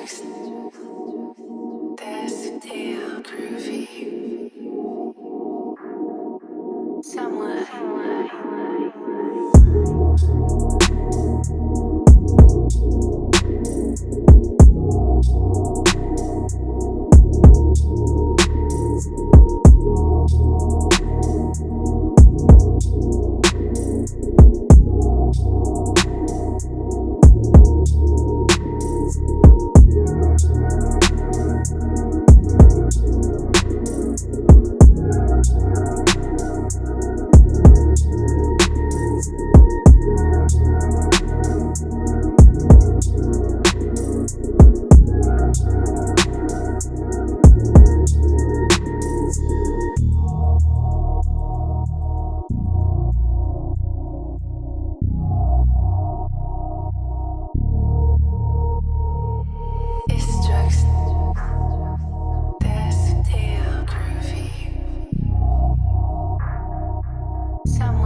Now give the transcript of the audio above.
drugs. That's damn groovy. Somewhere. Somewhere. Some.